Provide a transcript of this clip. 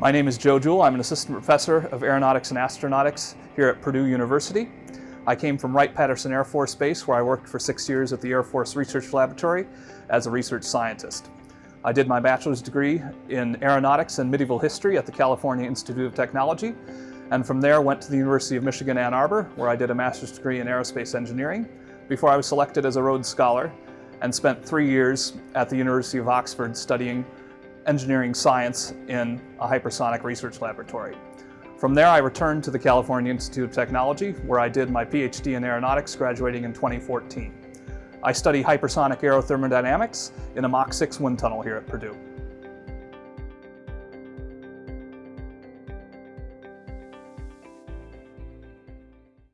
My name is Joe Jewell. I'm an assistant professor of aeronautics and astronautics here at Purdue University. I came from Wright-Patterson Air Force Base where I worked for six years at the Air Force Research Laboratory as a research scientist. I did my bachelor's degree in aeronautics and medieval history at the California Institute of Technology and from there went to the University of Michigan Ann Arbor where I did a master's degree in aerospace engineering before I was selected as a Rhodes Scholar and spent three years at the University of Oxford studying engineering science in a hypersonic research laboratory. From there, I returned to the California Institute of Technology, where I did my PhD in aeronautics, graduating in 2014. I study hypersonic aerothermodynamics in a Mach 6 wind tunnel here at Purdue.